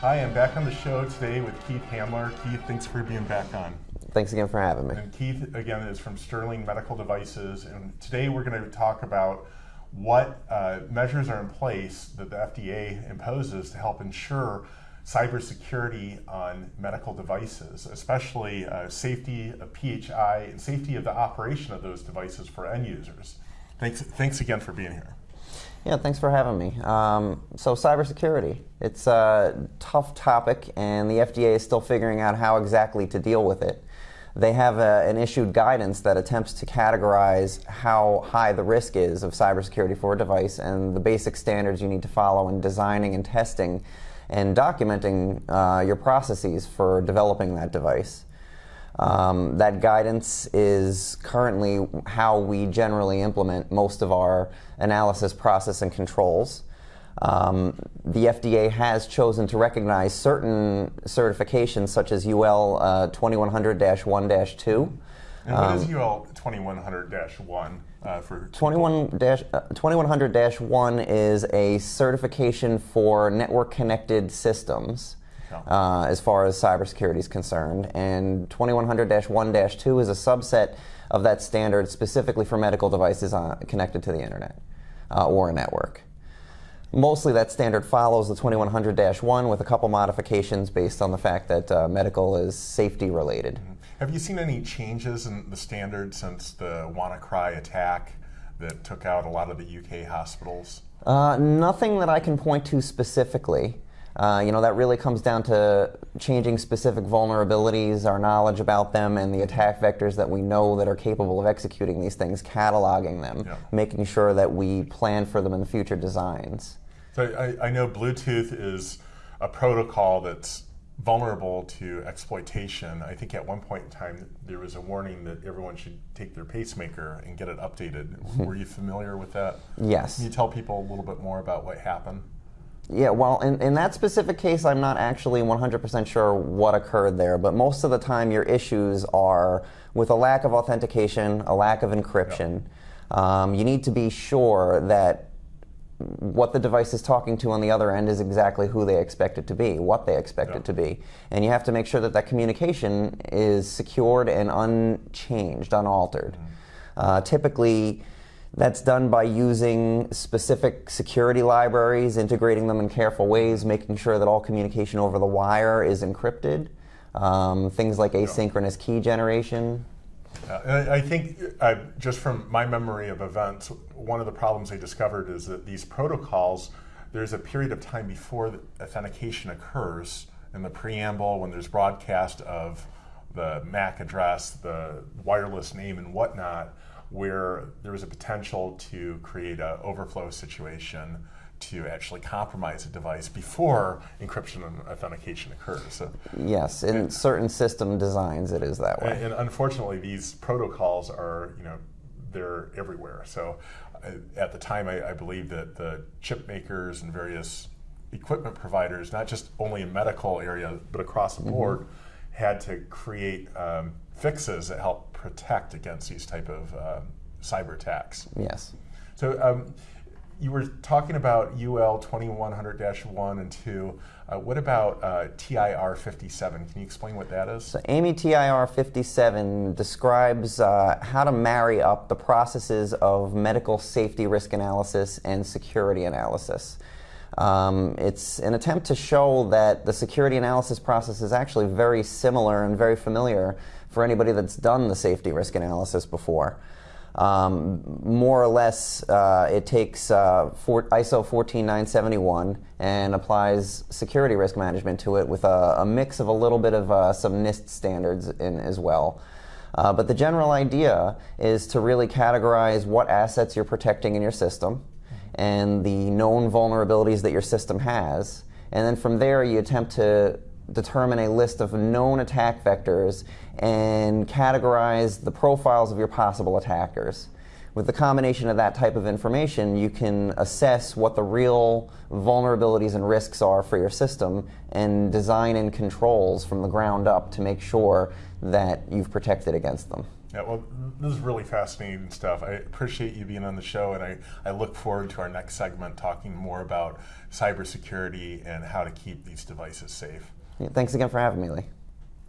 Hi, I'm back on the show today with Keith Handler. Keith, thanks for being back on. Thanks again for having me. And Keith, again, is from Sterling Medical Devices, and today we're going to talk about what uh, measures are in place that the FDA imposes to help ensure cybersecurity on medical devices, especially uh, safety of PHI and safety of the operation of those devices for end users. Thanks, thanks again for being here. Yeah, thanks for having me. Um, so cybersecurity, it's a tough topic and the FDA is still figuring out how exactly to deal with it. They have a, an issued guidance that attempts to categorize how high the risk is of cybersecurity for a device and the basic standards you need to follow in designing and testing and documenting uh, your processes for developing that device. Um, that guidance is currently how we generally implement most of our analysis process and controls. Um, the FDA has chosen to recognize certain certifications such as UL uh, 2100-1-2. And what is UL 2100-1 uh, for? 21 uh, 2100-1 is a certification for network connected systems. Uh, as far as cybersecurity is concerned. And 2100-1-2 is a subset of that standard specifically for medical devices uh, connected to the internet uh, or a network. Mostly that standard follows the 2100-1 with a couple modifications based on the fact that uh, medical is safety related. Have you seen any changes in the standard since the WannaCry attack that took out a lot of the UK hospitals? Uh, nothing that I can point to specifically. Uh, you know, that really comes down to changing specific vulnerabilities, our knowledge about them, and the attack vectors that we know that are capable of executing these things, cataloging them, yeah. making sure that we plan for them in the future designs. So I, I know Bluetooth is a protocol that's vulnerable to exploitation. I think at one point in time there was a warning that everyone should take their pacemaker and get it updated. Were you familiar with that? Yes. Can you tell people a little bit more about what happened? Yeah, well, in, in that specific case, I'm not actually 100% sure what occurred there, but most of the time your issues are with a lack of authentication, a lack of encryption. Yep. Um, you need to be sure that what the device is talking to on the other end is exactly who they expect it to be, what they expect yep. it to be. And you have to make sure that that communication is secured and unchanged, unaltered. Mm -hmm. uh, typically, that's done by using specific security libraries, integrating them in careful ways, making sure that all communication over the wire is encrypted. Um, things like asynchronous key generation. Uh, I think, uh, just from my memory of events, one of the problems they discovered is that these protocols, there's a period of time before authentication occurs in the preamble when there's broadcast of the MAC address, the wireless name and whatnot, where there was a potential to create an overflow situation to actually compromise a device before encryption and authentication occurs. So, yes, in and, certain system designs it is that way. And, and, unfortunately, these protocols are, you know, they're everywhere. So uh, at the time, I, I, believe that the chip makers and various equipment providers, not just only in medical area, but across the mm-hmm. board, mm -hmm. Had to create um, fixes that help protect against these type of um, cyber attacks. Yes. So um, you were talking about UL 2100-1 and 2. Uh, what about uh, TIR 57? Can you explain what that is? So AAMI TIR 57 describes uh, how to marry up the processes of medical safety risk analysis and security analysis. Um, it's an attempt to show that the security analysis process is actually very similar and very familiar for anybody that's done the safety risk analysis before. Um, more or less, uh, it takes uh, for ISO 14971 and applies security risk management to it with a, a mix of a little bit of uh, some NIST standards in as well. Uh, but the general idea is to really categorize what assets you're protecting in your system and the known vulnerabilities that your system has. And then from there, you attempt to determine a list of known attack vectors and categorize the profiles of your possible attackers. With the combination of that type of information, you can assess what the real vulnerabilities and risks are for your system and design in controls from the ground up to make sure that you've protected against them. Yeah, well, this is really fascinating stuff. I appreciate you being on the show, and I, I look forward to our next segment talking more about cybersecurity and how to keep these devices safe. Yeah, thanks again for having me, Lee.